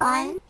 One!